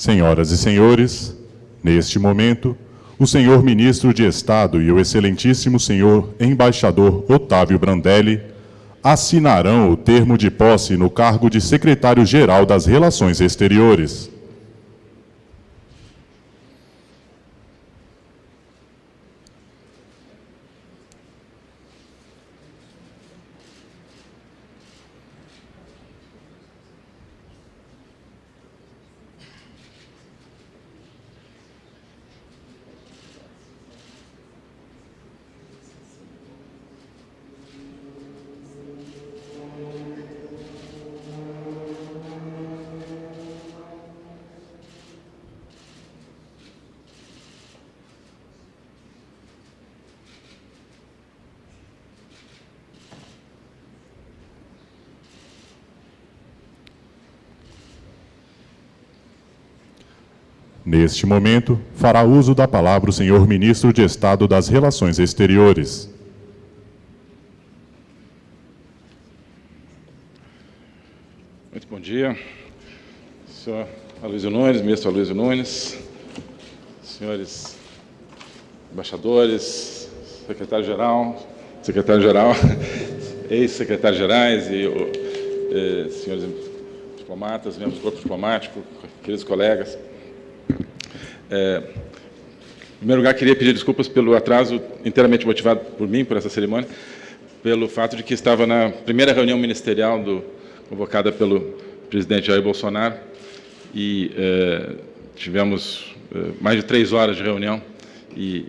Senhoras e senhores, neste momento, o senhor ministro de Estado e o excelentíssimo senhor embaixador Otávio Brandelli assinarão o termo de posse no cargo de secretário-geral das Relações Exteriores. Neste momento, fará uso da palavra o senhor ministro de Estado das Relações Exteriores. Muito bom dia. Senhor Aloysio Nunes, ministro Aloysio Nunes, senhores embaixadores, secretário-geral, secretário-geral, ex-secretários-gerais e eh, senhores diplomatas, membros do corpo diplomático, queridos colegas. É, em primeiro lugar, queria pedir desculpas pelo atraso inteiramente motivado por mim, por essa cerimônia, pelo fato de que estava na primeira reunião ministerial do, convocada pelo presidente Jair Bolsonaro e é, tivemos é, mais de três horas de reunião e,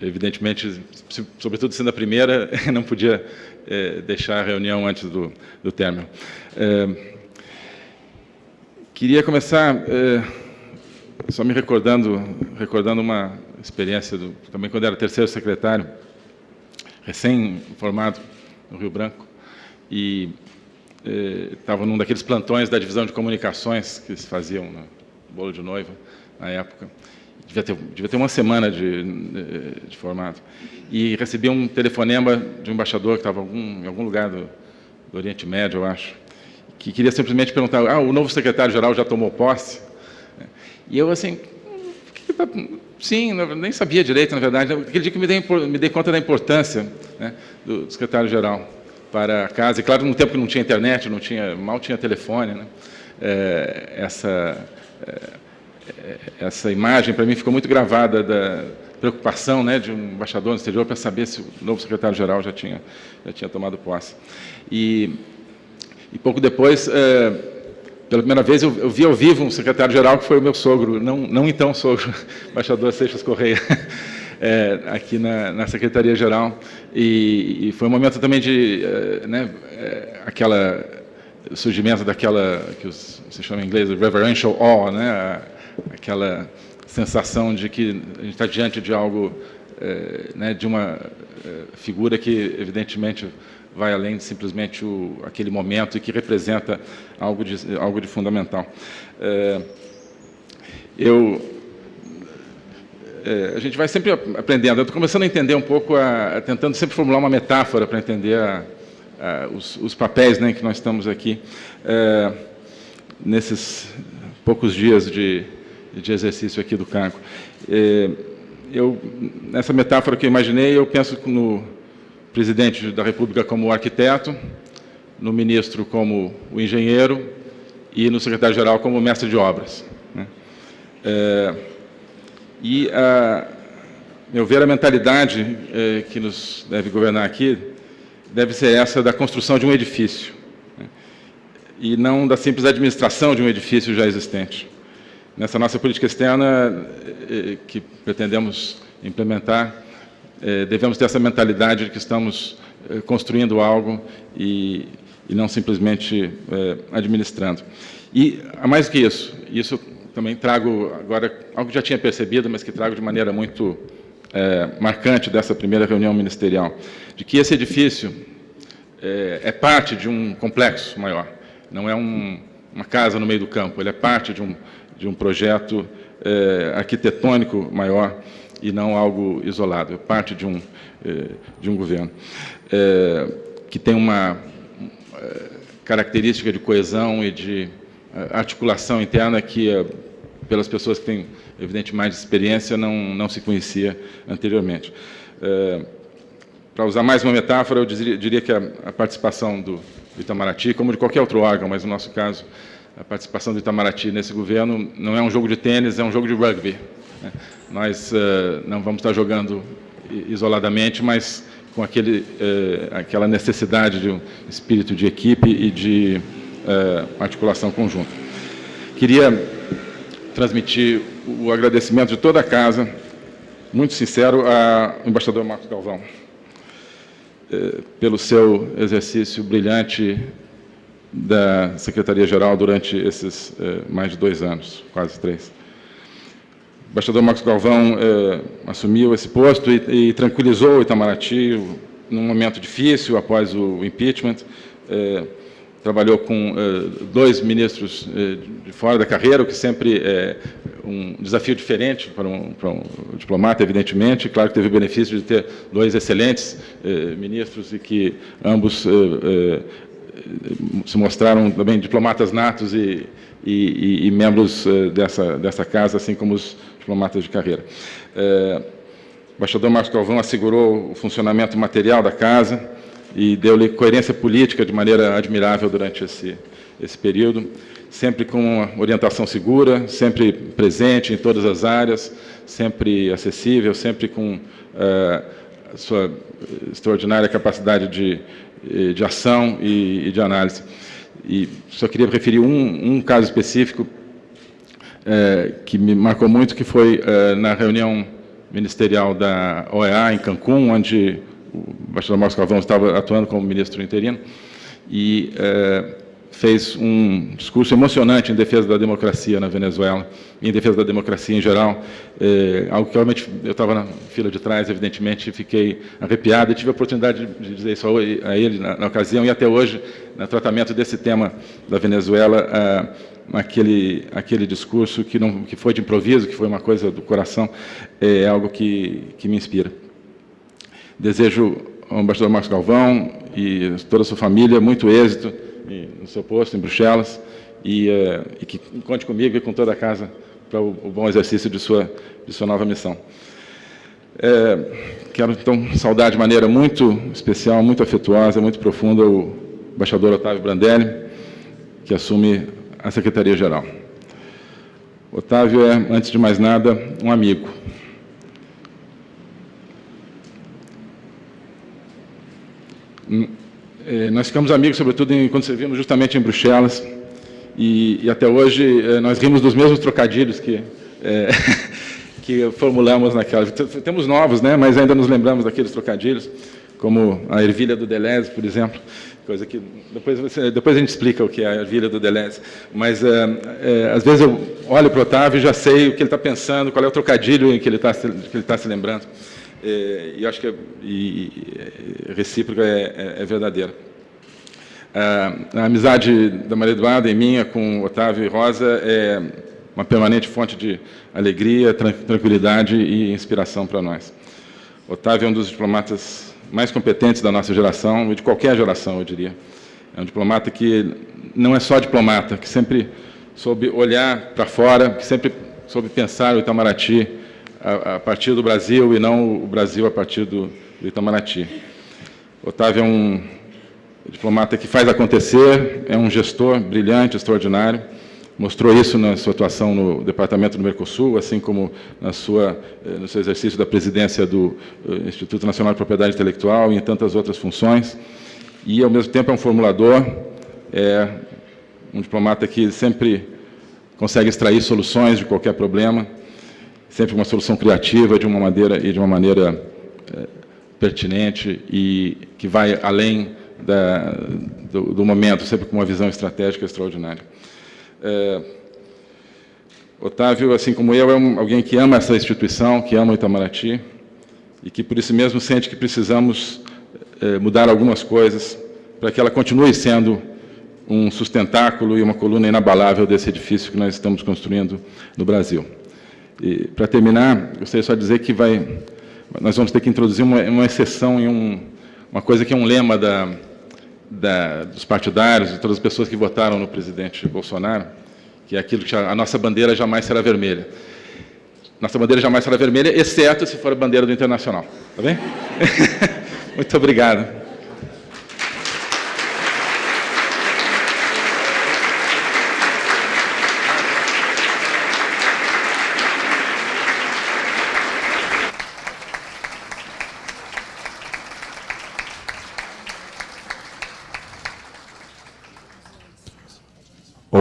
evidentemente, sobretudo sendo a primeira, não podia é, deixar a reunião antes do, do término. É, queria começar é, só me recordando, recordando uma experiência, do, também quando era terceiro secretário, recém-formado no Rio Branco, e estava eh, num daqueles plantões da divisão de comunicações que se faziam no bolo de noiva, na época. Devia ter, devia ter uma semana de, de, de formado. E recebi um telefonema de um embaixador que estava em algum lugar do, do Oriente Médio, eu acho, que queria simplesmente perguntar, ah, o novo secretário-geral já tomou posse? E eu, assim, sim, nem sabia direito, na verdade. Aquele dia que me dei, me dei conta da importância né, do secretário-geral para a casa. E, claro, no tempo que não tinha internet, não tinha, mal tinha telefone, né, é, essa, é, essa imagem, para mim, ficou muito gravada da preocupação né, de um embaixador no exterior para saber se o novo secretário-geral já tinha, já tinha tomado posse. E, e pouco depois... É, pela primeira vez eu, eu vi ao vivo um secretário-geral que foi o meu sogro, não, não então sogro, embaixador Seixas Correia, é, aqui na, na Secretaria-Geral. E, e, foi um momento também de, é, né, é, aquela, surgimento daquela, que os, se chama em inglês, reverential awe, né, aquela sensação de que a gente está diante de algo, é, né, de uma figura que, evidentemente, vai além de simplesmente o, aquele momento e que representa algo de, algo de fundamental. É, eu, é, a gente vai sempre aprendendo. Eu estou começando a entender um pouco, a, a, tentando sempre formular uma metáfora para entender a, os, os, papéis né, que nós estamos aqui é, nesses poucos dias de, de exercício aqui do cargo. É, eu, nessa metáfora que eu imaginei, eu penso no, presidente da República como arquiteto, no ministro como o engenheiro e no secretário-geral como mestre de obras. Né? É, e, a, meu ver, a mentalidade é, que nos deve governar aqui deve ser essa da construção de um edifício, né? e não da simples administração de um edifício já existente. Nessa nossa política externa, é, que pretendemos implementar, é, devemos ter essa mentalidade de que estamos é, construindo algo e, e não simplesmente é, administrando. E, mais que isso, isso também trago agora, algo que já tinha percebido, mas que trago de maneira muito é, marcante dessa primeira reunião ministerial, de que esse edifício é, é parte de um complexo maior, não é um, uma casa no meio do campo, ele é parte de um, de um projeto é, arquitetônico maior, e não algo isolado, é parte de um, eh, de um governo, é, que tem uma é, característica de coesão e de articulação interna que pelas pessoas que têm, evidente, mais experiência, não, não se conhecia anteriormente. Para usar mais uma metáfora, eu diria, que a, a, participação do Itamaraty, como de qualquer outro órgão, mas no nosso caso, a participação do Itamaraty nesse governo não é um jogo de tênis, é um jogo de rugby. Nós uh, não vamos estar jogando isoladamente, mas com aquele, uh, aquela necessidade de um espírito de equipe e de uh, articulação conjunta. Queria transmitir o agradecimento de toda a casa, muito sincero, ao embaixador Marcos Galvão, pelo seu exercício brilhante da Secretaria-Geral durante esses mais de dois anos, quase três. O embaixador Marcos Galvão eh, assumiu esse posto e, e, tranquilizou o Itamaraty num momento difícil após o impeachment. Eh, trabalhou com eh, dois ministros de fora da carreira, o que sempre é um desafio diferente para um, para um diplomata, evidentemente. Claro que teve o benefício de ter dois excelentes ministros e que ambos se mostraram também diplomatas natos e, e, e, membros dessa, dessa casa, assim como os diplomatas de carreira. É, o embaixador Marcos Galvão assegurou o funcionamento material da casa e deu-lhe coerência política de maneira admirável durante esse, esse período, sempre com uma orientação segura, sempre presente em todas as áreas, sempre acessível, sempre com é, a sua extraordinária capacidade de, de ação e, e de análise. E só queria referir um, um caso específico é, que me marcou muito, que foi é, na reunião ministerial da OEA em Cancún, onde o embaixador Marcos Calvão estava atuando como ministro interino, e é, fez um discurso emocionante em defesa da democracia na Venezuela, em defesa da democracia em geral, é, algo que realmente eu estava na fila de trás, evidentemente, fiquei arrepiado e tive a oportunidade de dizer isso a ele na, na ocasião, e até hoje, no tratamento desse tema da Venezuela, aquele, aquele discurso que, não, que foi de improviso, que foi uma coisa do coração, é algo que, que me inspira. Desejo ao embaixador Marcos Galvão e toda a sua família muito êxito no seu posto em Bruxelas e, uh, e que conte comigo e com toda a casa para o, o, bom exercício de sua, de sua nova missão. É, quero, então, saudar de maneira muito especial, muito afetuosa, muito profunda o embaixador Otávio Brandelli, que assume a Secretaria-Geral. Otávio é, antes de mais nada, um amigo. É, nós ficamos amigos, sobretudo, quando servimos justamente em Bruxelas, e, e, até hoje é, nós rimos dos mesmos trocadilhos que, é, que formulamos naquela. Temos novos, né, mas ainda nos lembramos daqueles trocadilhos, como a ervilha do Deleuze, por exemplo, coisa que depois, você, depois a gente explica o que é a ervilha do Deleuze. Mas, é, é, às vezes, eu olho para o Otávio e já sei o que ele está pensando, qual é o trocadilho em que ele está tá se lembrando. É, e acho que e, e, recíproca é, é, é verdadeira. A amizade da Maria Eduarda e minha com Otávio e Rosa é uma permanente fonte de alegria, tranquilidade e inspiração para nós. Otávio é um dos diplomatas mais competentes da nossa geração, e de qualquer geração, eu diria. É um diplomata que não é só diplomata, que sempre soube olhar para fora, que sempre soube pensar o Itamaraty a, a, partir do Brasil e não o Brasil a partir do, do Itamaraty. Otávio é um diplomata que faz acontecer, é um gestor brilhante, extraordinário, mostrou isso na sua atuação no Departamento do Mercosul, assim como na sua, eh, no seu exercício da presidência do eh, Instituto Nacional de Propriedade Intelectual e em tantas outras funções. E, ao mesmo tempo, é um formulador, é um diplomata que sempre consegue extrair soluções de qualquer problema, sempre uma solução criativa de uma maneira e de uma maneira é, pertinente e que vai além da, do, do momento, sempre com uma visão estratégica extraordinária. É, Otávio, assim como eu, é um, alguém que ama essa instituição, que ama o Itamaraty, e que, por isso mesmo, sente que precisamos é, mudar algumas coisas para que ela continue sendo um sustentáculo e uma coluna inabalável desse edifício que nós estamos construindo no Brasil. E, para terminar, gostaria só de dizer que vai, nós vamos ter que introduzir uma, uma exceção em um, uma coisa que é um lema da, da, dos partidários, de todas as pessoas que votaram no presidente Bolsonaro, que é aquilo que a nossa bandeira jamais será vermelha. Nossa bandeira jamais será vermelha, exceto se for a bandeira do Internacional. Tá bem? Muito obrigado.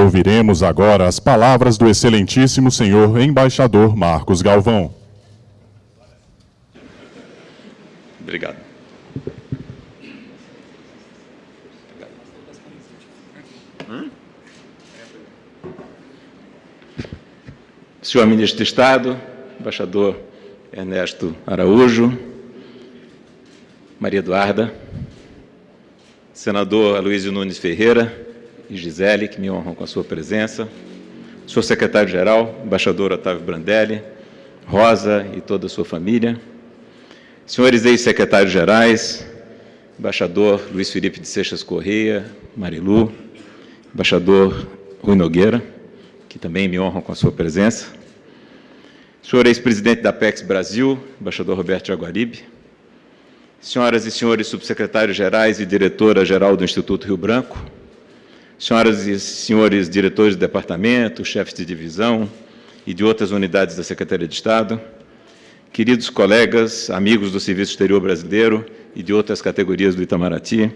Ouviremos agora as palavras do excelentíssimo senhor embaixador Marcos Galvão. Obrigado. Senhor Ministro de Estado, embaixador Ernesto Araújo, Maria Eduarda, senador Aloysio Nunes Ferreira, e Gisele, que me honram com a sua presença, senhor secretário-geral, embaixador Otávio Brandelli, Rosa e toda a sua família, senhores ex-secretários-gerais, embaixador Luiz Felipe de Seixas Correia, Marilu, embaixador Rui Nogueira, que também me honram com a sua presença, senhor ex-presidente da PEX Brasil, embaixador Roberto Jaguaribe, senhoras e senhores subsecretários-gerais e diretora-geral do Instituto Rio Branco, senhoras e senhores diretores de departamento, chefes de divisão e de outras unidades da Secretaria de Estado, queridos colegas, amigos do Serviço Exterior Brasileiro e de outras categorias do Itamaraty,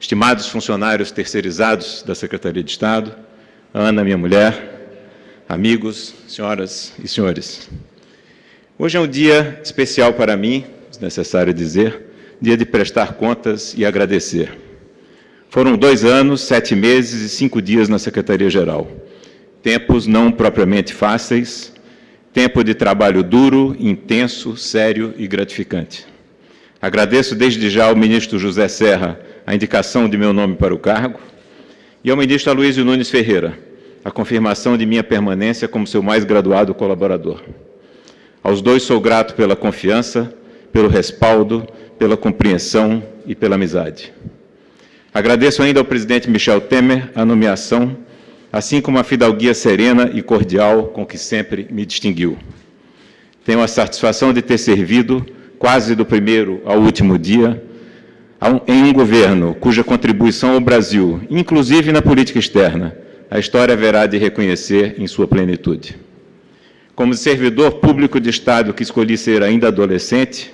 estimados funcionários terceirizados da Secretaria de Estado, Ana, minha mulher, amigos, senhoras e senhores. Hoje é um dia especial para mim, necessário dizer, dia de prestar contas e agradecer. Foram dois anos, sete meses e cinco dias na Secretaria-Geral. Tempos não propriamente fáceis, tempo de trabalho duro, intenso, sério e gratificante. Agradeço desde já ao ministro José Serra a indicação de meu nome para o cargo e ao ministro Aloysio Nunes Ferreira a confirmação de minha permanência como seu mais graduado colaborador. Aos dois sou grato pela confiança, pelo respaldo, pela compreensão e pela amizade. Agradeço ainda ao presidente Michel Temer a nomeação, assim como a fidalguia serena e cordial com que sempre me distinguiu. Tenho a satisfação de ter servido, quase do primeiro ao último dia, em um governo cuja contribuição ao Brasil, inclusive na política externa, a história haverá de reconhecer em sua plenitude. Como servidor público de Estado que escolhi ser ainda adolescente,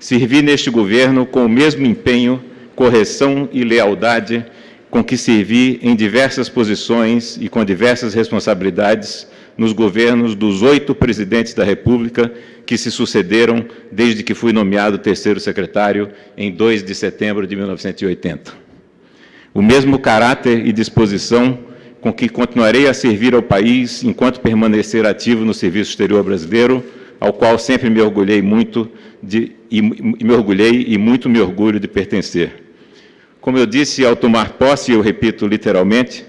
servi neste governo com o mesmo empenho correção e lealdade com que servi em diversas posições e com diversas responsabilidades nos governos dos oito presidentes da República que se sucederam desde que fui nomeado terceiro secretário em 2 de setembro de 1980. O mesmo caráter e disposição com que continuarei a servir ao país enquanto permanecer ativo no Serviço Exterior Brasileiro, ao qual sempre me orgulhei muito de, e, me orgulhei e muito me orgulho de pertencer. Como eu disse ao tomar posse, eu repito literalmente,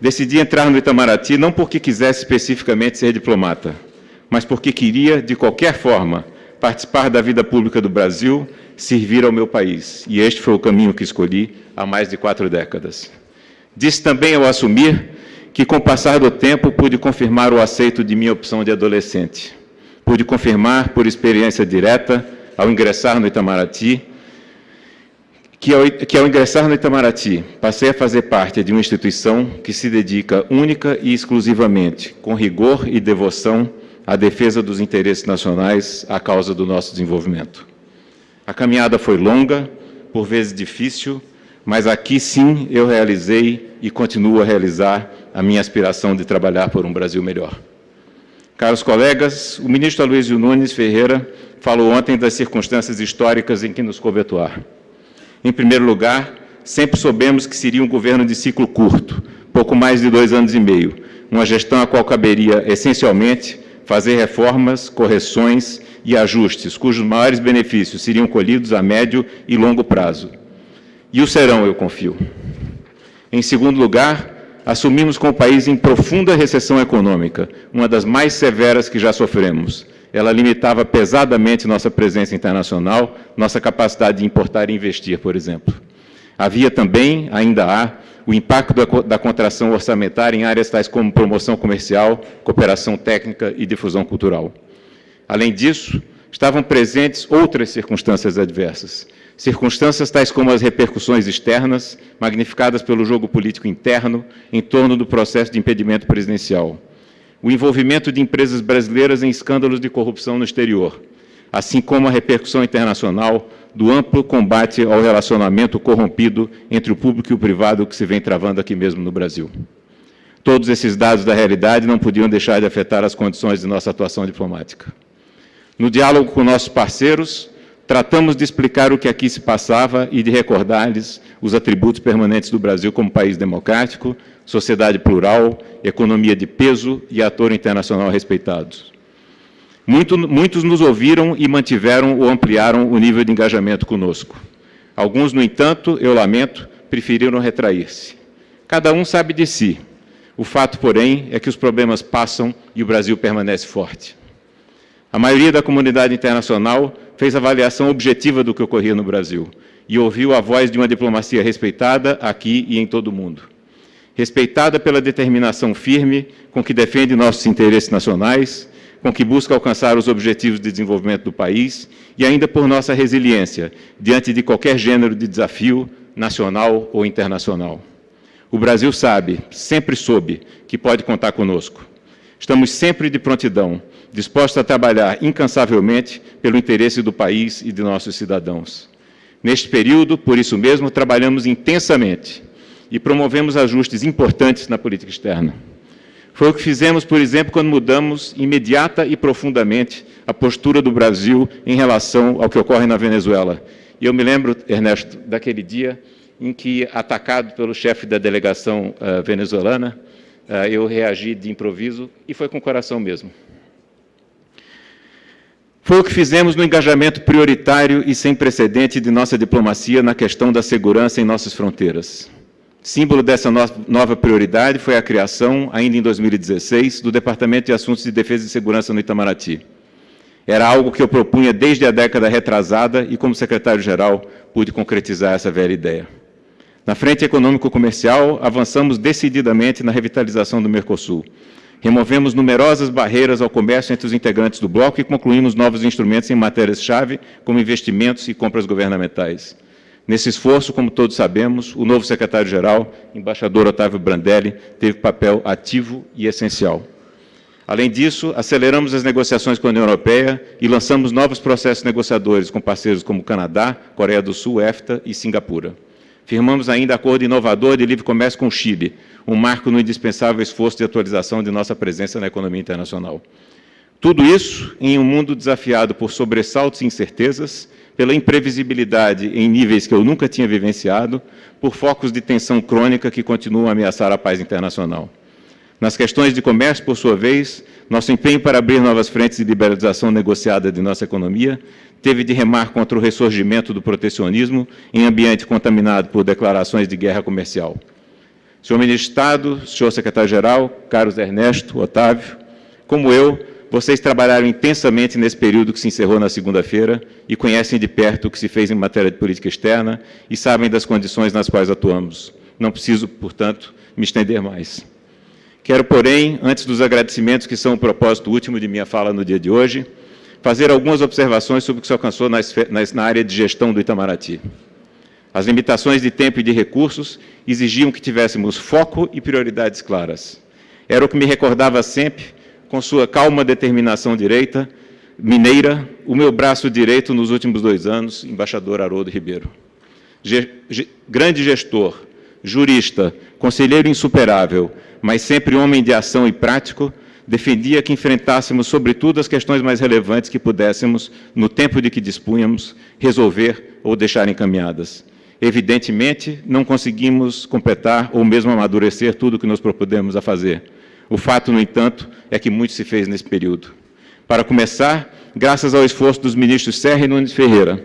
decidi entrar no Itamaraty não porque quisesse especificamente ser diplomata, mas porque queria, de qualquer forma, participar da vida pública do Brasil, servir ao meu país. E este foi o caminho que escolhi há mais de quatro décadas. Disse também ao assumir que, com o passar do tempo, pude confirmar o aceito de minha opção de adolescente. Pude confirmar, por experiência direta, ao ingressar no Itamaraty, que ao, que ao ingressar no Itamaraty, passei a fazer parte de uma instituição que se dedica única e exclusivamente, com rigor e devoção, à defesa dos interesses nacionais à causa do nosso desenvolvimento. A caminhada foi longa, por vezes difícil, mas aqui sim eu realizei e continuo a realizar a minha aspiração de trabalhar por um Brasil melhor. Caros colegas, o ministro Aloysio Nunes Ferreira falou ontem das circunstâncias históricas em que nos coube atuar. Em primeiro lugar, sempre soubemos que seria um governo de ciclo curto, pouco mais de dois anos e meio, uma gestão a qual caberia, essencialmente, fazer reformas, correções e ajustes, cujos maiores benefícios seriam colhidos a médio e longo prazo. E o serão, eu confio. Em segundo lugar, assumimos com o país em profunda recessão econômica, uma das mais severas que já sofremos, ela limitava pesadamente nossa presença internacional, nossa capacidade de importar e investir, por exemplo. Havia também, ainda há, o impacto da, contração orçamentária em áreas tais como promoção comercial, cooperação técnica e difusão cultural. Além disso, estavam presentes outras circunstâncias adversas, circunstâncias tais como as repercussões externas, magnificadas pelo jogo político interno em torno do processo de impedimento presidencial, o envolvimento de empresas brasileiras em escândalos de corrupção no exterior, assim como a repercussão internacional do amplo combate ao relacionamento corrompido entre o público e o privado que se vem travando aqui mesmo no Brasil. Todos esses dados da realidade não podiam deixar de afetar as condições de nossa atuação diplomática. No diálogo com nossos parceiros, tratamos de explicar o que aqui se passava e de recordar-lhes os atributos permanentes do Brasil como país democrático, sociedade plural, economia de peso e ator internacional respeitados. Muito, muitos nos ouviram e mantiveram ou ampliaram o nível de engajamento conosco. Alguns, no entanto, eu lamento, preferiram retrair-se. Cada um sabe de si. O fato, porém, é que os problemas passam e o Brasil permanece forte. A maioria da comunidade internacional fez avaliação objetiva do que ocorria no Brasil e ouviu a voz de uma diplomacia respeitada aqui e em todo o mundo. Respeitada pela determinação firme com que defende nossos interesses nacionais, com que busca alcançar os objetivos de desenvolvimento do país e ainda por nossa resiliência diante de qualquer gênero de desafio, nacional ou internacional. O Brasil sabe, sempre soube, que pode contar conosco. Estamos sempre de prontidão, dispostos a trabalhar incansavelmente pelo interesse do país e de nossos cidadãos. Neste período, por isso mesmo, trabalhamos intensamente e promovemos ajustes importantes na política externa. Foi o que fizemos, por exemplo, quando mudamos imediata e profundamente a postura do Brasil em relação ao que ocorre na Venezuela. E eu me lembro, Ernesto, daquele dia em que, atacado pelo chefe da delegação uh, venezuelana, eu reagi de improviso e foi com o coração mesmo. Foi o que fizemos no engajamento prioritário e sem precedente de nossa diplomacia na questão da segurança em nossas fronteiras. Símbolo dessa nova prioridade foi a criação, ainda em 2016, do Departamento de Assuntos de Defesa e Segurança no Itamaraty. Era algo que eu propunha desde a década retrasada e, como secretário-geral, pude concretizar essa velha ideia. Na frente econômico-comercial, avançamos decididamente na revitalização do Mercosul. Removemos numerosas barreiras ao comércio entre os integrantes do bloco e concluímos novos instrumentos em matérias-chave, como investimentos e compras governamentais. Nesse esforço, como todos sabemos, o novo secretário-geral, embaixador Otávio Brandelli, teve papel ativo e essencial. Além disso, aceleramos as negociações com a União Europeia e lançamos novos processos negociadores com parceiros como Canadá, Coreia do Sul, EFTA e Singapura. Firmamos ainda acordo inovador de livre comércio com o Chile, um marco no indispensável esforço de atualização de nossa presença na economia internacional. Tudo isso em um mundo desafiado por sobressaltos e incertezas, pela imprevisibilidade em níveis que eu nunca tinha vivenciado, por focos de tensão crônica que continuam a ameaçar a paz internacional. Nas questões de comércio, por sua vez, nosso empenho para abrir novas frentes de liberalização negociada de nossa economia teve de remar contra o ressurgimento do protecionismo em ambiente contaminado por declarações de guerra comercial. Senhor Ministro de Estado, senhor Secretário-Geral, caros Ernesto, Otávio, como eu, vocês trabalharam intensamente nesse período que se encerrou na segunda-feira e conhecem de perto o que se fez em matéria de política externa e sabem das condições nas quais atuamos. Não preciso, portanto, me estender mais. Quero, porém, antes dos agradecimentos que são o propósito último de minha fala no dia de hoje, fazer algumas observações sobre o que se alcançou na área de gestão do Itamaraty. As limitações de tempo e de recursos exigiam que tivéssemos foco e prioridades claras. Era o que me recordava sempre com sua calma determinação direita, mineira, o meu braço direito nos últimos dois anos, embaixador Haroldo Ribeiro. Ge grande gestor, jurista, conselheiro insuperável, mas sempre homem de ação e prático, defendia que enfrentássemos, sobretudo, as questões mais relevantes que pudéssemos, no tempo de que dispunhamos, resolver ou deixar encaminhadas. Evidentemente, não conseguimos completar ou mesmo amadurecer tudo o que nos propudemos a fazer, o fato, no entanto, é que muito se fez nesse período. Para começar, graças ao esforço dos ministros Serra e Nunes Ferreira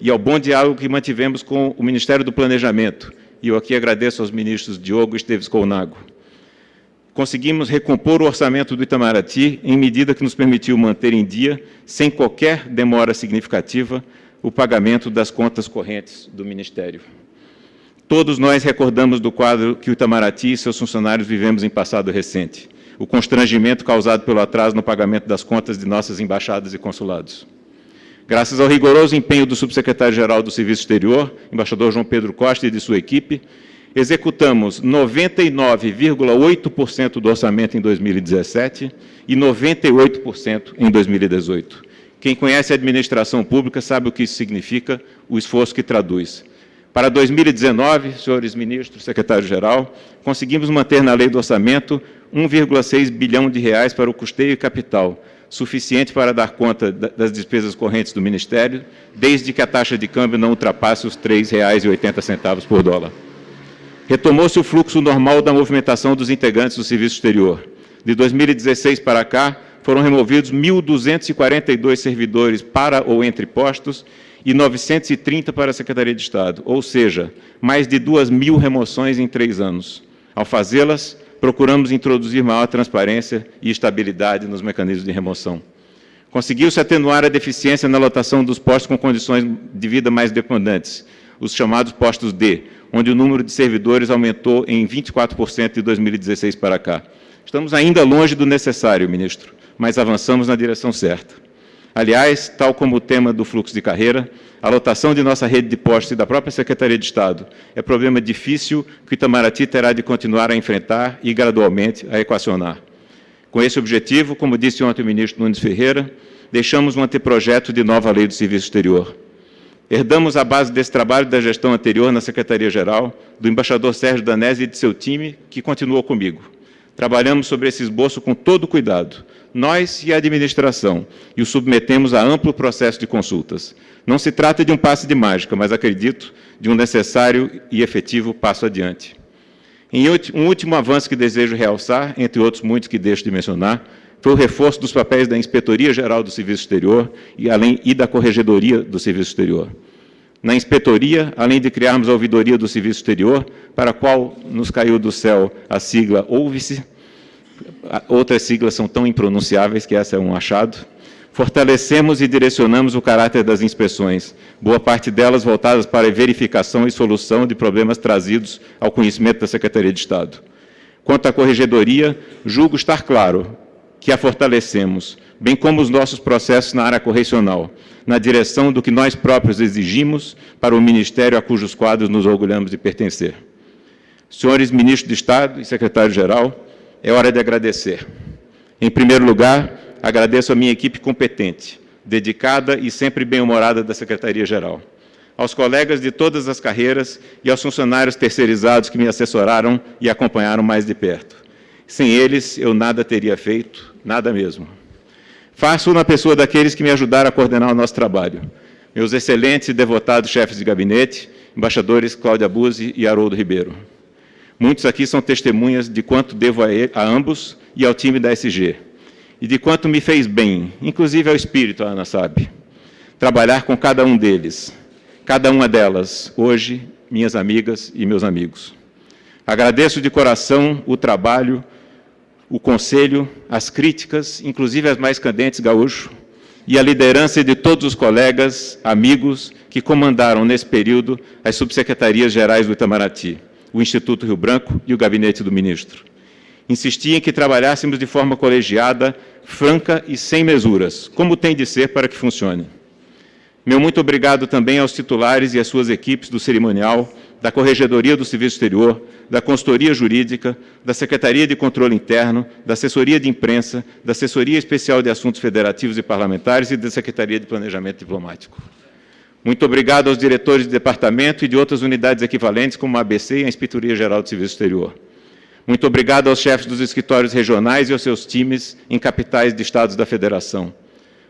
e ao bom diálogo que mantivemos com o Ministério do Planejamento, e eu aqui agradeço aos ministros Diogo e Esteves Colnago, conseguimos recompor o orçamento do Itamaraty em medida que nos permitiu manter em dia, sem qualquer demora significativa, o pagamento das contas correntes do Ministério. Todos nós recordamos do quadro que o Itamaraty e seus funcionários vivemos em passado recente, o constrangimento causado pelo atraso no pagamento das contas de nossas embaixadas e consulados. Graças ao rigoroso empenho do subsecretário-geral do Serviço Exterior, embaixador João Pedro Costa e de sua equipe, executamos 99,8% do orçamento em 2017 e 98% em 2018. Quem conhece a administração pública sabe o que isso significa, o esforço que traduz. Para 2019, senhores ministros, secretário-geral, conseguimos manter na lei do orçamento 1,6 bilhão de reais para o custeio e capital, suficiente para dar conta das despesas correntes do Ministério, desde que a taxa de câmbio não ultrapasse os R$ 3,80 por dólar. Retomou-se o fluxo normal da movimentação dos integrantes do Serviço Exterior. De 2016 para cá, foram removidos 1.242 servidores para ou entre postos e 930 para a Secretaria de Estado, ou seja, mais de 2 mil remoções em três anos. Ao fazê-las, procuramos introduzir maior transparência e estabilidade nos mecanismos de remoção. Conseguiu-se atenuar a deficiência na lotação dos postos com condições de vida mais demandantes, os chamados postos D, onde o número de servidores aumentou em 24% de 2016 para cá. Estamos ainda longe do necessário, ministro mas avançamos na direção certa. Aliás, tal como o tema do fluxo de carreira, a lotação de nossa rede de postos e da própria Secretaria de Estado é problema difícil que o Itamaraty terá de continuar a enfrentar e, gradualmente, a equacionar. Com esse objetivo, como disse ontem o ministro Nunes Ferreira, deixamos um anteprojeto de nova lei do Serviço Exterior. Herdamos a base desse trabalho da gestão anterior na Secretaria-Geral, do embaixador Sérgio Danese e de seu time, que continuou comigo. Trabalhamos sobre esse esboço com todo cuidado, nós e a administração, e o submetemos a amplo processo de consultas. Não se trata de um passe de mágica, mas acredito de um necessário e efetivo passo adiante. Em um último avanço que desejo realçar, entre outros muitos que deixo de mencionar, foi o reforço dos papéis da Inspetoria Geral do Serviço Exterior e, além, e da Corregedoria do Serviço Exterior. Na inspetoria, além de criarmos a ouvidoria do Serviço Exterior, para a qual nos caiu do céu a sigla Ouve-se, outras siglas são tão impronunciáveis que essa é um achado. Fortalecemos e direcionamos o caráter das inspeções, boa parte delas voltadas para a verificação e solução de problemas trazidos ao conhecimento da Secretaria de Estado. Quanto à corregedoria, julgo estar claro que a fortalecemos, bem como os nossos processos na área correcional, na direção do que nós próprios exigimos para o Ministério a cujos quadros nos orgulhamos de pertencer. Senhores Ministros de Estado e Secretário-Geral, é hora de agradecer. Em primeiro lugar, agradeço a minha equipe competente, dedicada e sempre bem-humorada da Secretaria-Geral, aos colegas de todas as carreiras e aos funcionários terceirizados que me assessoraram e acompanharam mais de perto. Sem eles, eu nada teria feito, nada mesmo. Faço na pessoa daqueles que me ajudaram a coordenar o nosso trabalho, meus excelentes e devotados chefes de gabinete, embaixadores Cláudia Buzzi e Haroldo Ribeiro. Muitos aqui são testemunhas de quanto devo a, ele, a ambos e ao time da SG, e de quanto me fez bem, inclusive ao espírito, a Ana sabe, trabalhar com cada um deles, cada uma delas, hoje, minhas amigas e meus amigos. Agradeço de coração o trabalho, o conselho, as críticas, inclusive as mais candentes, gaúcho, e a liderança de todos os colegas, amigos, que comandaram nesse período as subsecretarias gerais do Itamaraty o Instituto Rio Branco e o gabinete do ministro. Insisti em que trabalhássemos de forma colegiada, franca e sem mesuras, como tem de ser para que funcione. Meu muito obrigado também aos titulares e às suas equipes do cerimonial, da Corregedoria do Serviço Exterior, da Consultoria Jurídica, da Secretaria de Controle Interno, da Assessoria de Imprensa, da Assessoria Especial de Assuntos Federativos e Parlamentares e da Secretaria de Planejamento Diplomático. Muito obrigado aos diretores de departamento e de outras unidades equivalentes, como a ABC e a Inspetoria Geral de Serviço Exterior. Muito obrigado aos chefes dos escritórios regionais e aos seus times em capitais de estados da Federação.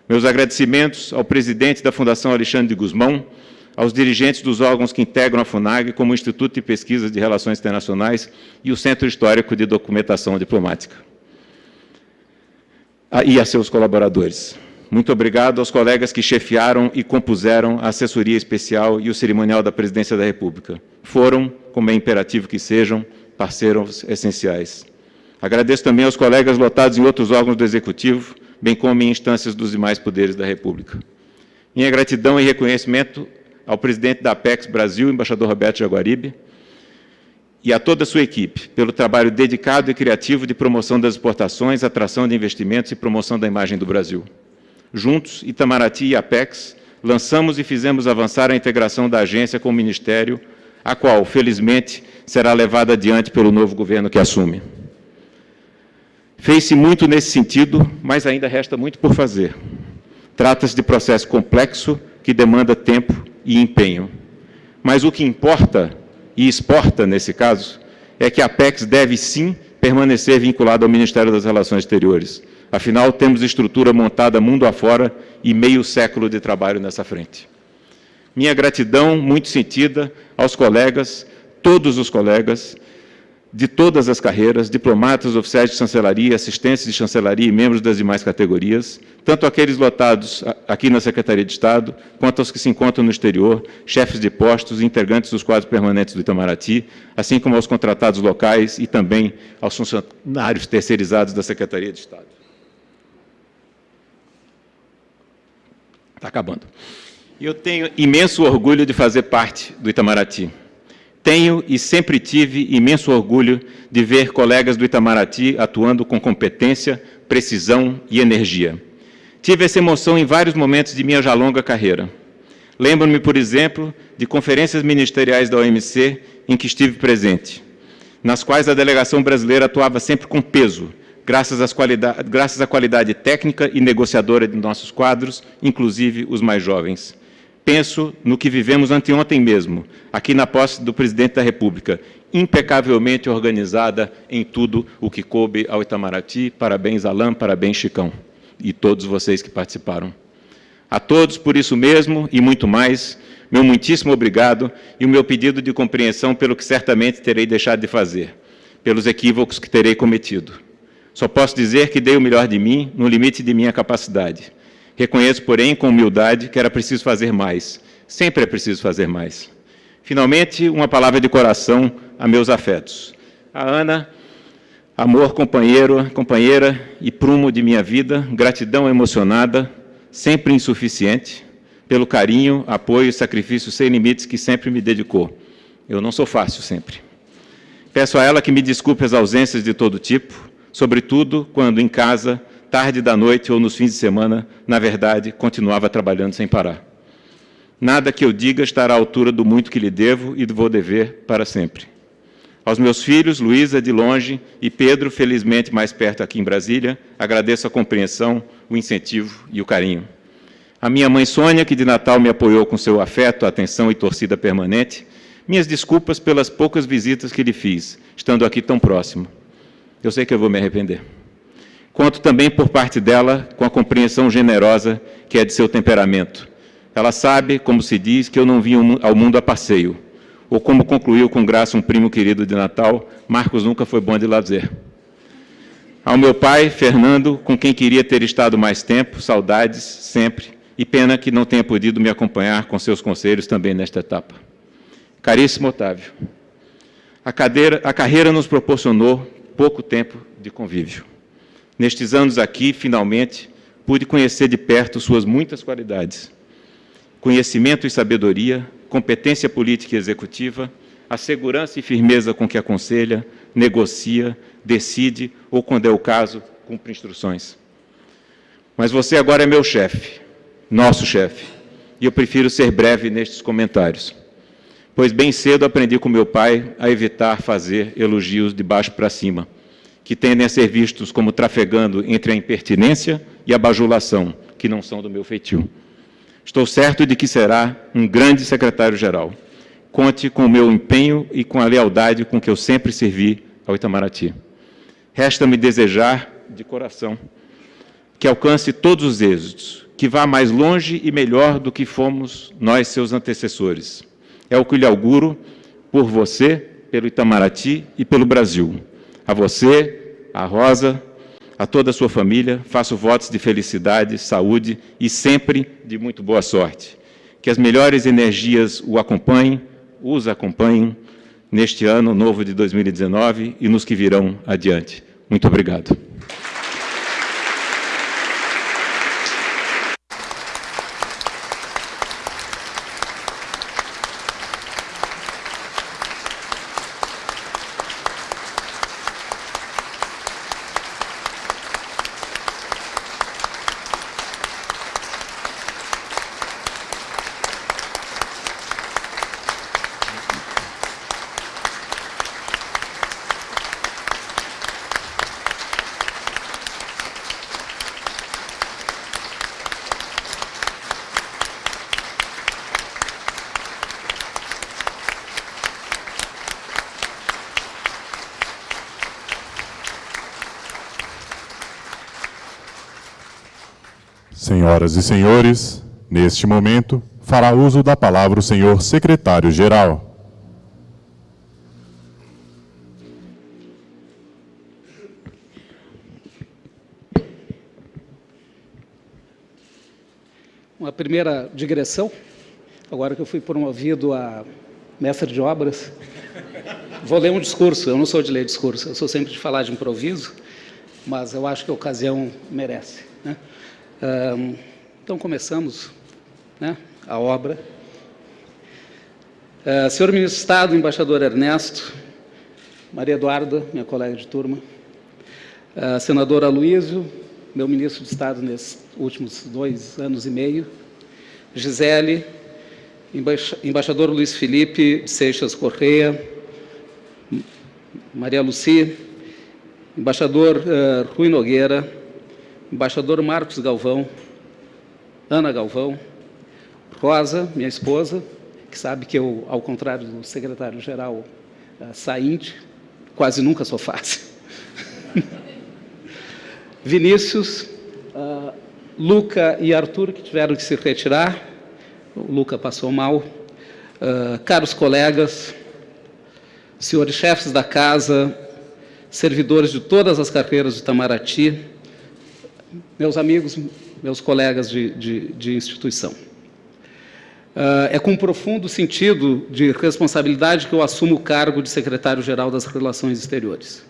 Meus agradecimentos ao presidente da Fundação Alexandre de Guzmão, aos dirigentes dos órgãos que integram a FUNAG, como o Instituto de Pesquisas de Relações Internacionais e o Centro Histórico de Documentação Diplomática. Ah, e a seus colaboradores. Muito obrigado aos colegas que chefiaram e compuseram a assessoria especial e o cerimonial da Presidência da República. Foram, como é imperativo que sejam, parceiros essenciais. Agradeço também aos colegas lotados em outros órgãos do Executivo, bem como em instâncias dos demais poderes da República. Minha gratidão e reconhecimento ao presidente da Apex Brasil, embaixador Roberto Jaguaribe, e a toda a sua equipe pelo trabalho dedicado e criativo de promoção das exportações, atração de investimentos e promoção da imagem do Brasil. Juntos, Itamaraty e Apex, lançamos e fizemos avançar a integração da agência com o Ministério, a qual, felizmente, será levada adiante pelo novo governo que assume. Fez-se muito nesse sentido, mas ainda resta muito por fazer. Trata-se de processo complexo que demanda tempo e empenho. Mas o que importa e exporta, nesse caso, é que a Apex deve sim permanecer vinculada ao Ministério das Relações Exteriores. Afinal, temos estrutura montada mundo afora e meio século de trabalho nessa frente. Minha gratidão muito sentida aos colegas, todos os colegas, de todas as carreiras, diplomatas, oficiais de chancelaria, assistentes de chancelaria e membros das demais categorias, tanto aqueles lotados aqui na Secretaria de Estado, quanto aos que se encontram no exterior, chefes de postos e integrantes dos quadros permanentes do Itamaraty, assim como aos contratados locais e também aos funcionários terceirizados da Secretaria de Estado. Está acabando. Eu tenho imenso orgulho de fazer parte do Itamaraty. Tenho e sempre tive imenso orgulho de ver colegas do Itamaraty atuando com competência, precisão e energia. Tive essa emoção em vários momentos de minha já longa carreira. Lembro-me, por exemplo, de conferências ministeriais da OMC em que estive presente, nas quais a delegação brasileira atuava sempre com peso, graças, graças à qualidade técnica e negociadora de nossos quadros, inclusive os mais jovens. Penso no que vivemos anteontem mesmo, aqui na posse do Presidente da República, impecavelmente organizada em tudo o que coube ao Itamaraty. Parabéns, Alain, parabéns, Chicão, e todos vocês que participaram. A todos, por isso mesmo e muito mais, meu muitíssimo obrigado e o meu pedido de compreensão pelo que certamente terei deixado de fazer, pelos equívocos que terei cometido. Só posso dizer que dei o melhor de mim, no limite de minha capacidade. Reconheço, porém, com humildade, que era preciso fazer mais. Sempre é preciso fazer mais. Finalmente, uma palavra de coração a meus afetos. A Ana, amor companheiro, companheira e prumo de minha vida, gratidão emocionada, sempre insuficiente, pelo carinho, apoio e sacrifício sem limites que sempre me dedicou. Eu não sou fácil sempre. Peço a ela que me desculpe as ausências de todo tipo, sobretudo quando em casa tarde da noite ou nos fins de semana, na verdade, continuava trabalhando sem parar. Nada que eu diga estará à altura do muito que lhe devo e vou dever para sempre. Aos meus filhos, Luísa de longe e Pedro, felizmente mais perto aqui em Brasília, agradeço a compreensão, o incentivo e o carinho. A minha mãe Sônia, que de Natal me apoiou com seu afeto, atenção e torcida permanente, minhas desculpas pelas poucas visitas que lhe fiz, estando aqui tão próximo. Eu sei que eu vou me arrepender quanto também por parte dela com a compreensão generosa que é de seu temperamento. Ela sabe, como se diz, que eu não vim ao mundo a passeio, ou como concluiu com graça um primo querido de Natal, Marcos nunca foi bom de lazer. Ao meu pai, Fernando, com quem queria ter estado mais tempo, saudades sempre, e pena que não tenha podido me acompanhar com seus conselhos também nesta etapa. Caríssimo Otávio, a, cadeira, a carreira nos proporcionou pouco tempo de convívio. Nestes anos aqui, finalmente, pude conhecer de perto suas muitas qualidades. Conhecimento e sabedoria, competência política e executiva, a segurança e firmeza com que aconselha, negocia, decide ou, quando é o caso, cumpre instruções. Mas você agora é meu chefe, nosso chefe, e eu prefiro ser breve nestes comentários, pois bem cedo aprendi com meu pai a evitar fazer elogios de baixo para cima, que tendem a ser vistos como trafegando entre a impertinência e a bajulação, que não são do meu feitio. Estou certo de que será um grande secretário-geral. Conte com o meu empenho e com a lealdade com que eu sempre servi ao Itamaraty. Resta-me desejar, de coração, que alcance todos os êxitos, que vá mais longe e melhor do que fomos nós, seus antecessores. É o que lhe auguro por você, pelo Itamaraty e pelo Brasil. A você, a Rosa, a toda a sua família, faço votos de felicidade, saúde e sempre de muito boa sorte. Que as melhores energias o acompanhem, os acompanhem neste ano novo de 2019 e nos que virão adiante. Muito obrigado. Senhoras e senhores, neste momento, fará uso da palavra o senhor secretário-geral. Uma primeira digressão, agora que eu fui promovido a mestre de obras, vou ler um discurso. Eu não sou de ler discurso, eu sou sempre de falar de improviso, mas eu acho que a ocasião merece. Né? Então, começamos né, a obra. Senhor Ministro de Estado, Embaixador Ernesto, Maria Eduarda, minha colega de turma, Senador Aloysio, meu Ministro de Estado nesses últimos dois anos e meio, Gisele, Embaix Embaixador Luiz Felipe Seixas Correia, Maria Luci, Embaixador uh, Rui Nogueira, Embaixador Marcos Galvão, Ana Galvão, Rosa, minha esposa, que sabe que eu, ao contrário do secretário-geral uh, Saínde, quase nunca sou fácil. Vinícius, uh, Luca e Arthur, que tiveram que se retirar. O Luca passou mal. Uh, caros colegas, senhores chefes da casa, servidores de todas as carreiras do Itamaraty, meus amigos, meus colegas de, de, de instituição. Uh, é com um profundo sentido de responsabilidade que eu assumo o cargo de secretário-geral das Relações Exteriores.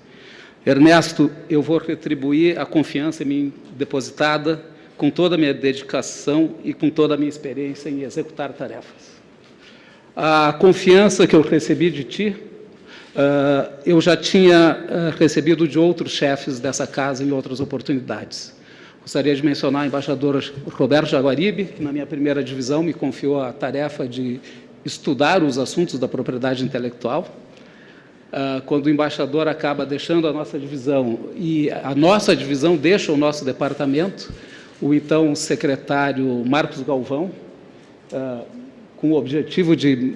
Ernesto, eu vou retribuir a confiança em mim depositada com toda a minha dedicação e com toda a minha experiência em executar tarefas. A confiança que eu recebi de ti, uh, eu já tinha uh, recebido de outros chefes dessa casa em outras oportunidades. Gostaria de mencionar o embaixador Roberto Jaguaribe, que na minha primeira divisão me confiou a tarefa de estudar os assuntos da propriedade intelectual. Uh, quando o embaixador acaba deixando a nossa divisão e a nossa divisão deixa o nosso departamento, o então secretário Marcos Galvão, uh, com o objetivo de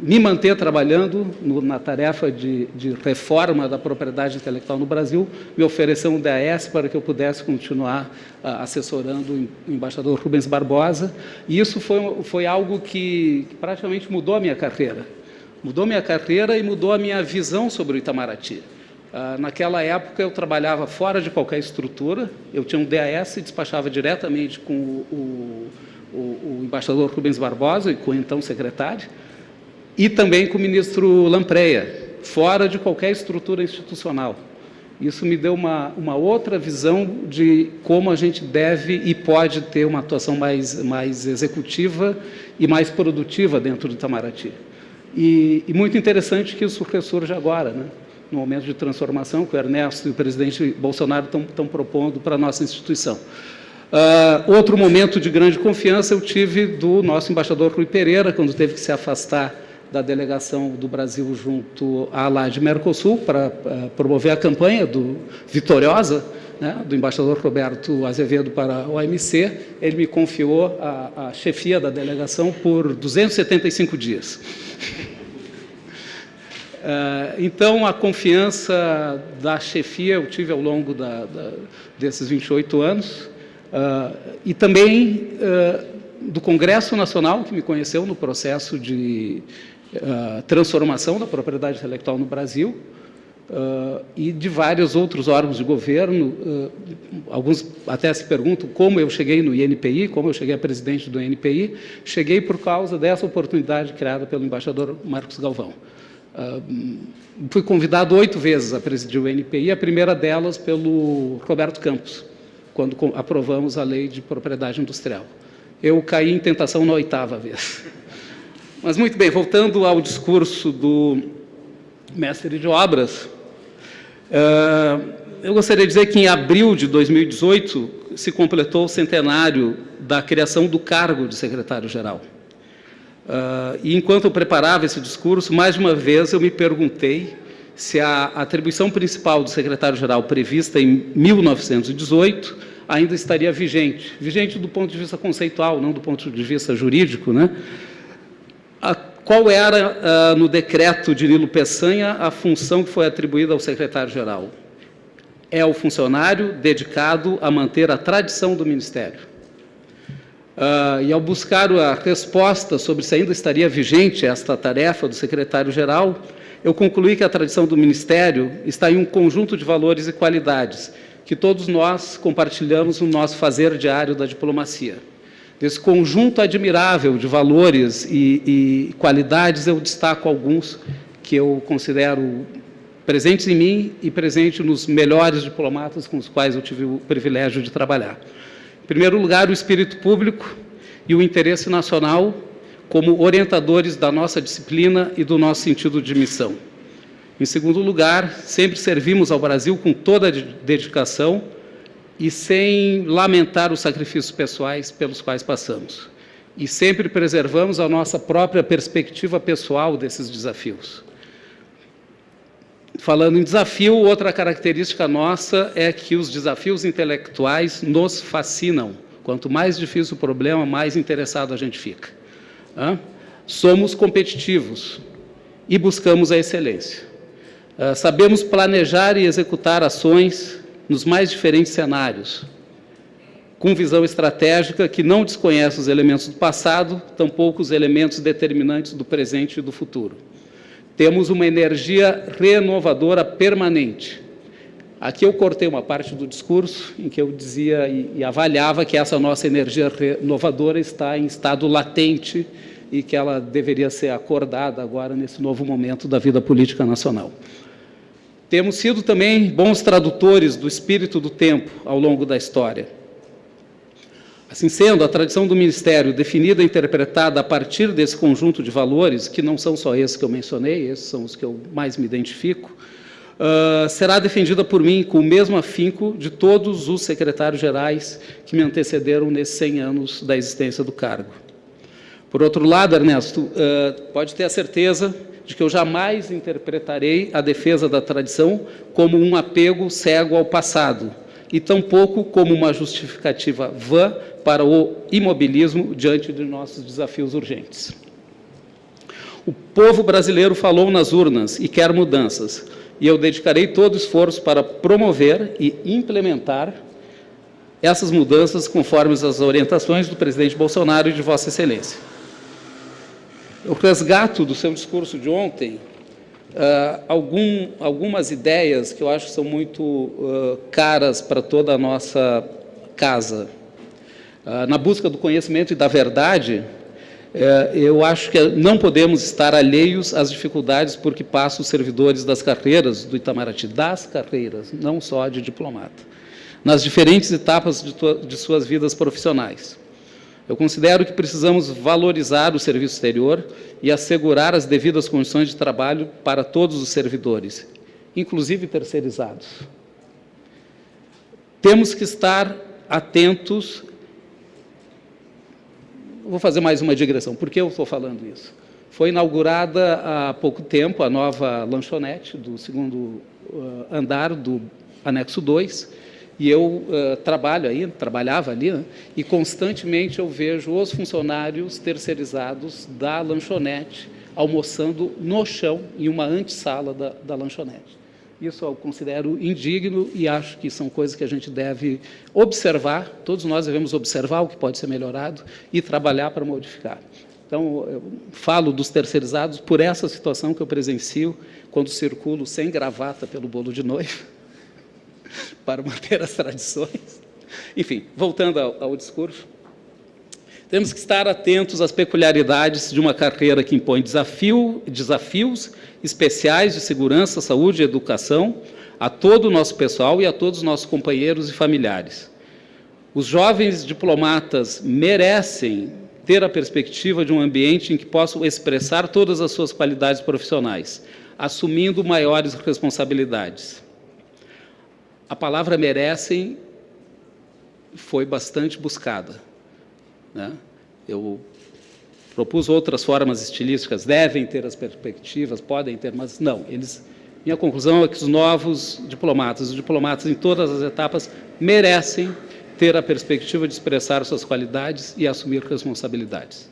me manter trabalhando no, na tarefa de, de, reforma da propriedade intelectual no Brasil, me ofereceu um DAS para que eu pudesse continuar uh, assessorando o embaixador Rubens Barbosa, e isso foi, foi algo que, praticamente mudou a minha carreira. Mudou minha carreira e mudou a minha visão sobre o Itamaraty. Uh, naquela época, eu trabalhava fora de qualquer estrutura, eu tinha um DAS e despachava diretamente com o, o, o embaixador Rubens Barbosa e com o então secretário, e também com o ministro Lampreia, fora de qualquer estrutura institucional. Isso me deu uma, uma outra visão de como a gente deve e pode ter uma atuação mais, mais executiva e mais produtiva dentro do Itamaraty. E, e muito interessante que isso ressurge agora, né? no momento de transformação que o Ernesto e o presidente Bolsonaro estão, propondo para a nossa instituição. Uh, outro momento de grande confiança eu tive do nosso embaixador Rui Pereira, quando teve que se afastar da delegação do Brasil junto à LAD Mercosul para uh, promover a campanha do vitoriosa né, do embaixador Roberto Azevedo para a OMC. Ele me confiou a, a chefia da delegação por 275 dias. Uh, então, a confiança da chefia eu tive ao longo da, da, desses 28 anos, uh, e também uh, do Congresso Nacional, que me conheceu no processo de uh, transformação da propriedade intelectual no Brasil uh, e de vários outros órgãos de governo. Uh, alguns até se perguntam como eu cheguei no INPI, como eu cheguei a presidente do INPI. Cheguei por causa dessa oportunidade criada pelo embaixador Marcos Galvão. fui convidado oito vezes a presidir o INPI, a primeira delas pelo Roberto Campos, quando aprovamos a lei de propriedade industrial. Eu caí em tentação na oitava vez. Mas muito bem, voltando ao discurso do mestre de obras, uh, eu gostaria de dizer que em abril de 2018 se completou o centenário da criação do cargo de secretário-geral. Uh, e enquanto eu preparava esse discurso, mais uma vez eu me perguntei se a atribuição principal do secretário-geral prevista em 1918 ainda estaria vigente. Vigente do ponto de vista conceitual, não do ponto de vista jurídico, né? A, qual era, uh, no decreto de Nilo Peçanha, a função que foi atribuída ao secretário-geral? É o funcionário dedicado a manter a tradição do Ministério. Uh, e ao buscar a resposta sobre se ainda estaria vigente esta tarefa do secretário-geral, eu concluí que a tradição do Ministério está em um conjunto de valores e qualidades que todos nós compartilhamos no nosso fazer diário da diplomacia. Desse conjunto admirável de valores e, e qualidades, eu destaco alguns que eu considero presentes em mim e presentes nos melhores diplomatas com os quais eu tive o privilégio de trabalhar. Em primeiro lugar, o espírito público e o interesse nacional como orientadores da nossa disciplina e do nosso sentido de missão. Em segundo lugar, sempre servimos ao Brasil com toda a dedicação e sem lamentar os sacrifícios pessoais pelos quais passamos. E sempre preservamos a nossa própria perspectiva pessoal desses desafios. Falando em desafio, outra característica nossa é que os desafios intelectuais nos fascinam. Quanto mais difícil o problema, mais interessado a gente fica. Somos competitivos e buscamos a excelência. Ah, sabemos planejar e executar ações nos mais diferentes cenários, com visão estratégica que não desconhece os elementos do passado, tampouco os elementos determinantes do presente e do futuro. Temos uma energia renovadora permanente. Aqui eu cortei uma parte do discurso em que eu dizia e, e avaliava que essa nossa energia renovadora está em estado latente e que ela deveria ser acordada agora nesse novo momento da vida política nacional. Temos sido também bons tradutores do espírito do tempo ao longo da história. Assim sendo, a tradição do Ministério, definida e interpretada a partir desse conjunto de valores, que não são só esses que eu mencionei, esses são os que eu mais me identifico, uh, será defendida por mim com o mesmo afinco de todos os secretários-gerais que me antecederam nesses 100 anos da existência do cargo. Por outro lado, Ernesto, uh, pode ter a certeza de que eu jamais interpretarei a defesa da tradição como um apego cego ao passado, e tampouco como uma justificativa vã para o imobilismo diante de nossos desafios urgentes. O povo brasileiro falou nas urnas e quer mudanças, e eu dedicarei todo o esforço para promover e implementar essas mudanças conforme as orientações do presidente Bolsonaro e de Vossa Excelência. Eu resgato do seu discurso de ontem uh, algum, algumas ideias que eu acho que são muito uh, caras para toda a nossa casa. Uh, na busca do conhecimento e da verdade, eu acho que não podemos estar alheios às dificuldades por que passam os servidores das carreiras do Itamaraty, das carreiras, não só de diplomata, nas diferentes etapas de, de suas vidas profissionais. Eu considero que precisamos valorizar o serviço exterior e assegurar as devidas condições de trabalho para todos os servidores, inclusive terceirizados. Temos que estar atentos. Vou fazer mais uma digressão. Por que eu estou falando isso? Foi inaugurada há pouco tempo a nova lanchonete do segundo uh, andar do anexo 2, e eu uh, trabalho aí, trabalhava ali, né? e constantemente eu vejo os funcionários terceirizados da lanchonete almoçando no chão, em uma antessala da, da lanchonete. Isso eu considero indigno e acho que são coisas que a gente deve observar, todos nós devemos observar o que pode ser melhorado e trabalhar para modificar. Então, eu falo dos terceirizados por essa situação que eu presencio quando circulo sem gravata pelo bolo de noiva, para manter as tradições. Enfim, voltando ao, ao discurso, temos que estar atentos às peculiaridades de uma carreira que impõe desafio, desafios especiais de segurança, saúde e educação a todo o nosso pessoal e a todos os nossos companheiros e familiares. Os jovens diplomatas merecem ter a perspectiva de um ambiente em que possam expressar todas as suas qualidades profissionais, assumindo maiores responsabilidades. A palavra merecem foi bastante buscada. Né? Eu propus outras formas estilísticas, devem ter as perspectivas, podem ter, mas não. Eles, minha conclusão é que os novos diplomatas, os diplomatas em todas as etapas, merecem ter a perspectiva de expressar suas qualidades e assumir responsabilidades.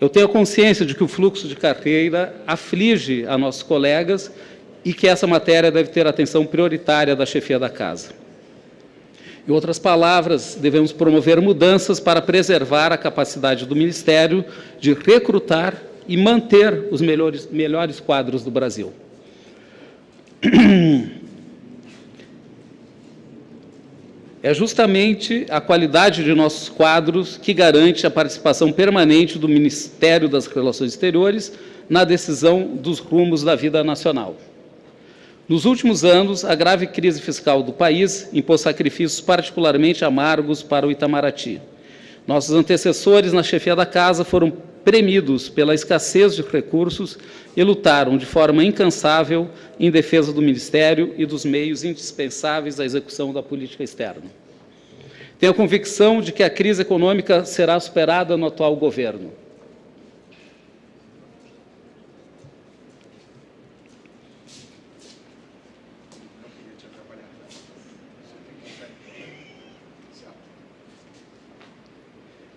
Eu tenho consciência de que o fluxo de carreira aflige a nossos colegas e que essa matéria deve ter atenção prioritária da chefia da casa. Em outras palavras, devemos promover mudanças para preservar a capacidade do Ministério de recrutar e manter os melhores, melhores quadros do Brasil. É justamente a qualidade de nossos quadros que garante a participação permanente do Ministério das Relações Exteriores na decisão dos rumos da vida nacional. Nos últimos anos, a grave crise fiscal do país impôs sacrifícios particularmente amargos para o Itamaraty. Nossos antecessores na chefia da casa foram premidos pela escassez de recursos e lutaram de forma incansável em defesa do Ministério e dos meios indispensáveis à execução da política externa. Tenho a convicção de que a crise econômica será superada no atual governo.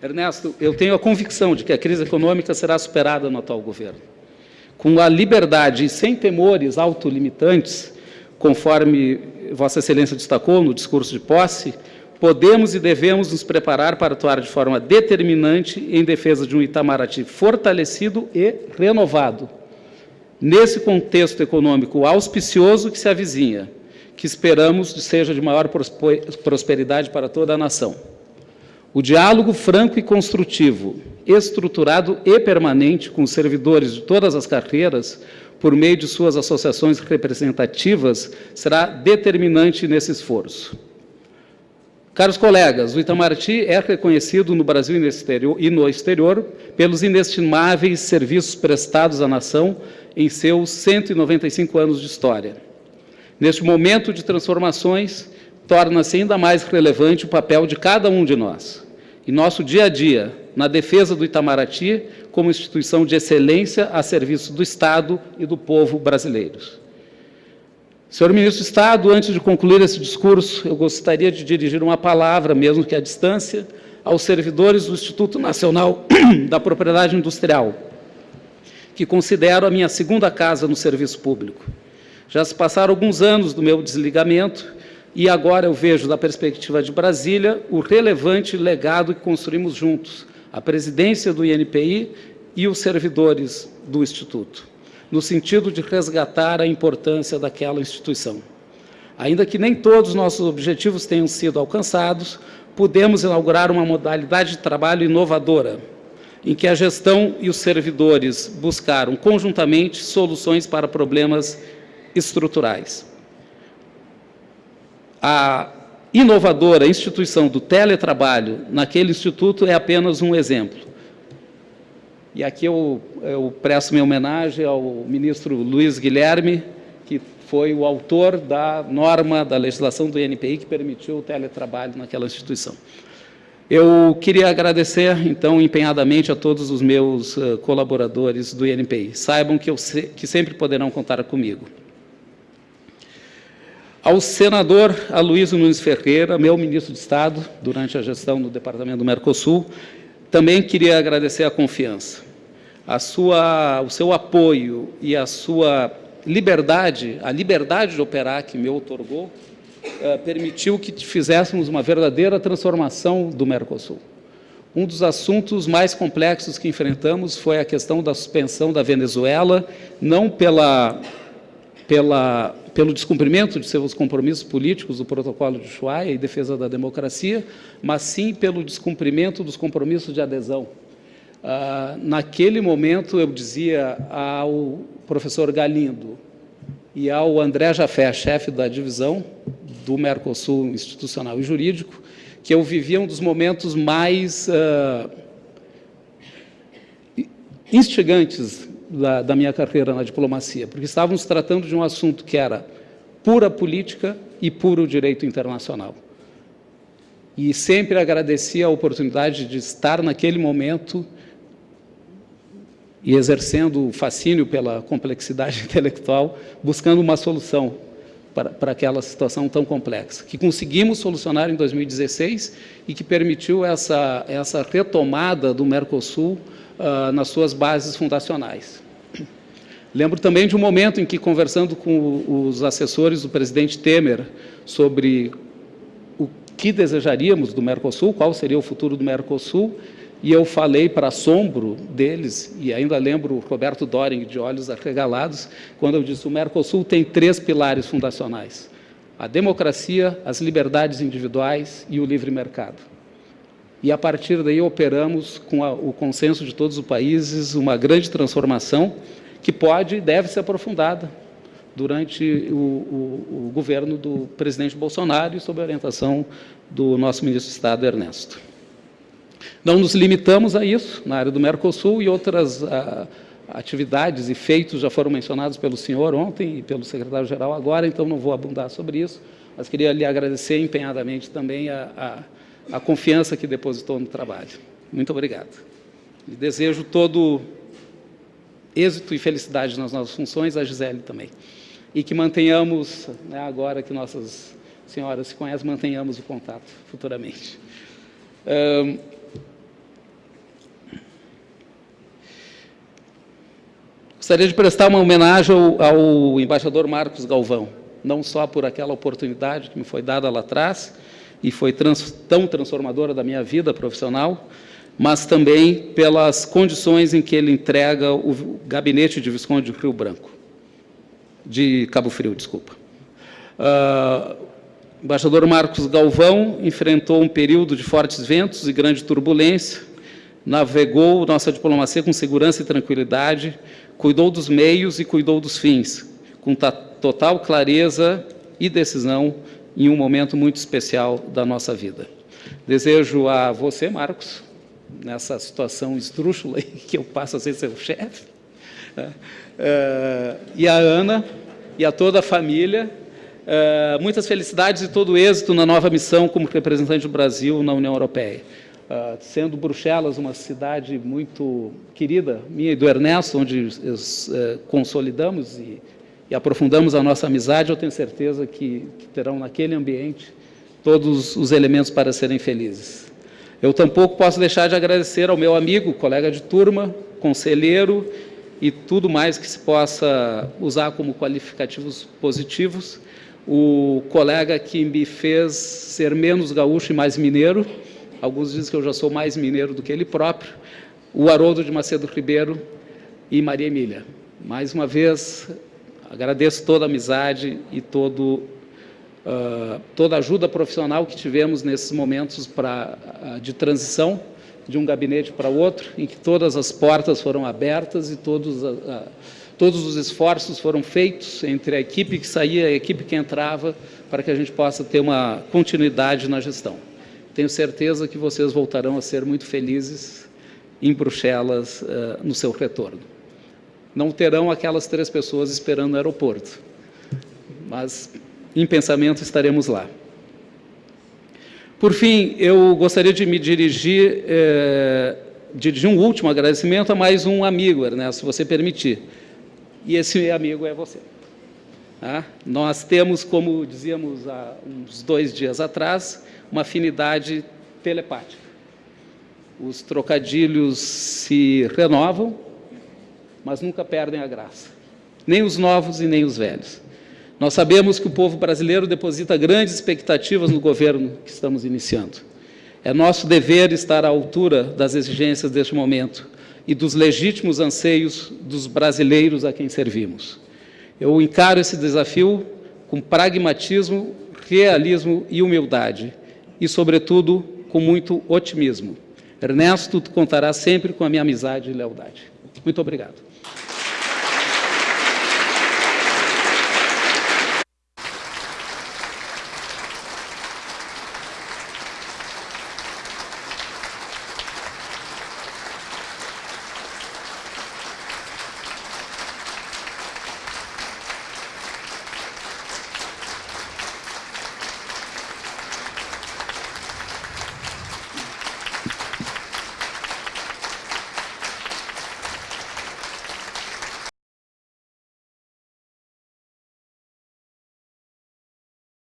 Ernesto, eu tenho a convicção de que a crise econômica será superada no atual governo. Com a liberdade e sem temores autolimitantes, conforme Vossa Excelência destacou no discurso de posse, podemos e devemos nos preparar para atuar de forma determinante em defesa de um Itamaraty fortalecido e renovado. Nesse contexto econômico auspicioso que se avizinha, que esperamos seja de maior prosperidade para toda a nação. O diálogo franco e construtivo, estruturado e permanente com os servidores de todas as carreiras, por meio de suas associações representativas, será determinante nesse esforço. Caros colegas, o Itamaraty é reconhecido no Brasil e no exterior pelos inestimáveis serviços prestados à nação em seus 195 anos de história. Neste momento de transformações, torna-se ainda mais relevante o papel de cada um de nós em nosso dia a dia, na defesa do Itamaraty como instituição de excelência a serviço do Estado e do povo brasileiros. Senhor Ministro do Estado, antes de concluir esse discurso, eu gostaria de dirigir uma palavra, mesmo que à distância, aos servidores do Instituto Nacional da Propriedade Industrial, que considero a minha segunda casa no serviço público. Já se passaram alguns anos do meu desligamento e agora eu vejo, da perspectiva de Brasília, o relevante legado que construímos juntos, a presidência do INPI e os servidores do Instituto, no sentido de resgatar a importância daquela instituição. Ainda que nem todos os nossos objetivos tenham sido alcançados, pudemos inaugurar uma modalidade de trabalho inovadora, em que a gestão e os servidores buscaram conjuntamente soluções para problemas estruturais a inovadora instituição do teletrabalho naquele instituto é apenas um exemplo. E aqui eu, eu presto minha homenagem ao ministro Luiz Guilherme, que foi o autor da norma da legislação do INPI que permitiu o teletrabalho naquela instituição. Eu queria agradecer, então, empenhadamente a todos os meus uh, colaboradores do INPI. Saibam que, eu que sempre poderão contar comigo. Ao senador Aloysio Nunes Ferreira, meu ministro de Estado, durante a gestão do Departamento do Mercosul, também queria agradecer a confiança. A sua, o seu apoio e a sua liberdade, a liberdade de operar que me otorgou, eh, permitiu que fizéssemos uma verdadeira transformação do Mercosul. Um dos assuntos mais complexos que enfrentamos foi a questão da suspensão da Venezuela, não pela, pela pelo descumprimento de seus compromissos políticos do protocolo de Ushuaia e defesa da democracia, mas sim pelo descumprimento dos compromissos de adesão. Ah, naquele momento, eu dizia ao professor Galindo e ao André Jafé, chefe da divisão do Mercosul Institucional e Jurídico, que eu vivia um dos momentos mais uh, instigantes da, da minha carreira na diplomacia, porque estávamos tratando de um assunto que era pura política e puro direito internacional. E sempre agradeci a oportunidade de estar naquele momento e exercendo o fascínio pela complexidade intelectual, buscando uma solução para, para, aquela situação tão complexa, que conseguimos solucionar em 2016 e que permitiu essa, essa retomada do Mercosul uh, nas suas bases fundacionais. Lembro também de um momento em que, conversando com os assessores do presidente Temer sobre o, que desejaríamos do Mercosul, qual seria o futuro do Mercosul, e eu falei para assombro deles, e ainda lembro Roberto Doring de olhos arregalados, quando eu disse o Mercosul tem três pilares fundacionais, a democracia, as liberdades individuais e o livre mercado. E a partir daí operamos com a, o consenso de todos os países uma grande transformação que pode e deve ser aprofundada durante o, o, o governo do presidente Bolsonaro e sob a orientação do nosso ministro de Estado, Ernesto. Não nos limitamos a isso, na área do Mercosul e outras a, ah, atividades e feitos já foram mencionados pelo senhor ontem e pelo secretário-geral agora, então não vou abundar sobre isso, mas queria lhe agradecer empenhadamente também a, a, a confiança que depositou no trabalho. Muito obrigado. E desejo todo êxito e felicidade nas nossas funções, a Gisele também e que mantenhamos, né, agora que nossas senhoras se conhecem, mantenhamos o contato futuramente. Um, gostaria de prestar uma homenagem ao, ao embaixador Marcos Galvão, não só por aquela oportunidade que me foi dada lá atrás e foi trans, tão transformadora da minha vida profissional, mas também pelas condições em que ele entrega o gabinete de Visconde de Rio Branco de Cabo Frio, desculpa. Uh, o embaixador Marcos Galvão enfrentou um período de fortes ventos e grande turbulência, navegou nossa diplomacia com segurança e tranquilidade, cuidou dos meios e cuidou dos fins, com total clareza e decisão em um momento muito especial da nossa vida. Desejo a você, Marcos, nessa situação esdrúxula que eu passo a ser seu chefe, uh, e a Ana e a toda a família. Uh, muitas felicidades e todo êxito na nova missão como representante do Brasil na União Europeia. Uh, sendo Bruxelas uma cidade muito querida, minha e do Ernesto, onde consolidamos e, e, aprofundamos a nossa amizade, eu tenho certeza que, que terão naquele ambiente todos os elementos para serem felizes. Eu tampouco posso deixar de agradecer ao meu amigo, colega de turma, conselheiro e tudo mais que se possa usar como qualificativos positivos. O colega que me fez ser menos gaúcho e mais mineiro, alguns dizem que eu já sou mais mineiro do que ele próprio, o Haroldo de Macedo Ribeiro e Maria Emília. Mais uma vez, agradeço toda a amizade e todo, uh, toda a ajuda profissional que tivemos nesses momentos pra, uh, de transição de um gabinete para outro, em que todas as portas foram abertas e todos, a, todos os esforços foram feitos entre a equipe que saía e a equipe que entrava, para que a gente possa ter uma continuidade na gestão. Tenho certeza que vocês voltarão a ser muito felizes em Bruxelas uh, no seu retorno. Não terão aquelas três pessoas esperando no aeroporto, mas em pensamento estaremos lá. Por fim, eu gostaria de me dirigir, é, dirigir um último agradecimento a mais um amigo, Ernesto, se você permitir. E esse amigo é você. Tá? Nós temos, como dizíamos há uns dois dias atrás, uma afinidade telepática. Os trocadilhos se renovam, mas nunca perdem a graça. Nem os novos e nem os velhos. Nós sabemos que o povo brasileiro deposita grandes expectativas no governo que estamos iniciando. É nosso dever estar à altura das exigências deste momento e dos legítimos anseios dos brasileiros a quem servimos. Eu encaro esse desafio com pragmatismo, realismo e humildade, e, sobretudo, com muito otimismo. Ernesto, tu contará sempre com a minha amizade e lealdade. Muito obrigado.